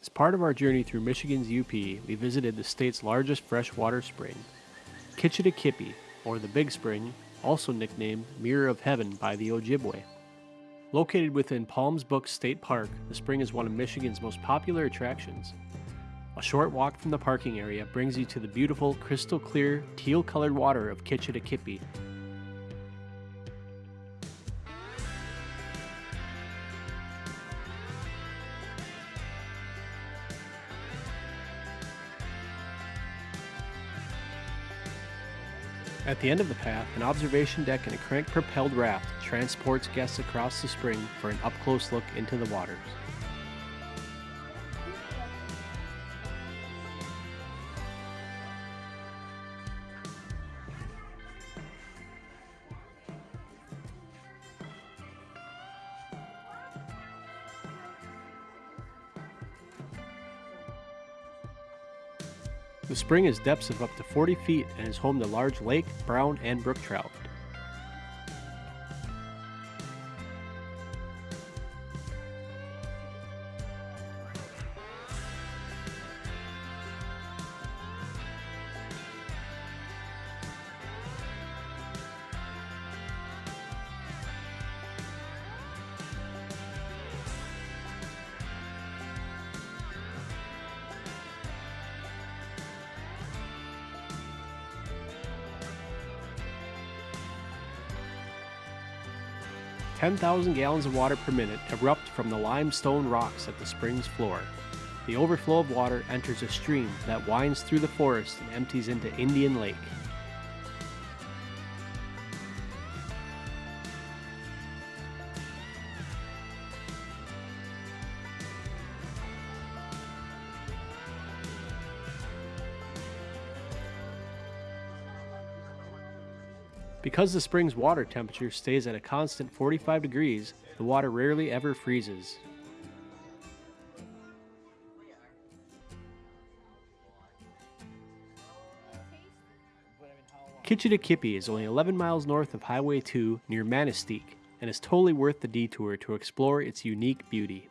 As part of our journey through Michigan's UP, we visited the state's largest freshwater spring, Kitch-iti-kipi, or the Big Spring, also nicknamed Mirror of Heaven by the Ojibwe. Located within Palms Book State Park, the spring is one of Michigan's most popular attractions. A short walk from the parking area brings you to the beautiful, crystal clear, teal colored water of Kitch-iti-kipi, At the end of the path, an observation deck and a crank-propelled raft transports guests across the spring for an up-close look into the waters. The spring has depths of up to 40 feet and is home to large lake, brown, and brook trout. Ten thousand gallons of water per minute erupt from the limestone rocks at the spring's floor. The overflow of water enters a stream that winds through the forest and empties into Indian Lake. Because the spring's water temperature stays at a constant 45 degrees, the water rarely ever freezes. Kitch-iti-kipi is only 11 miles north of Highway 2 near Manistique and is totally worth the detour to explore its unique beauty.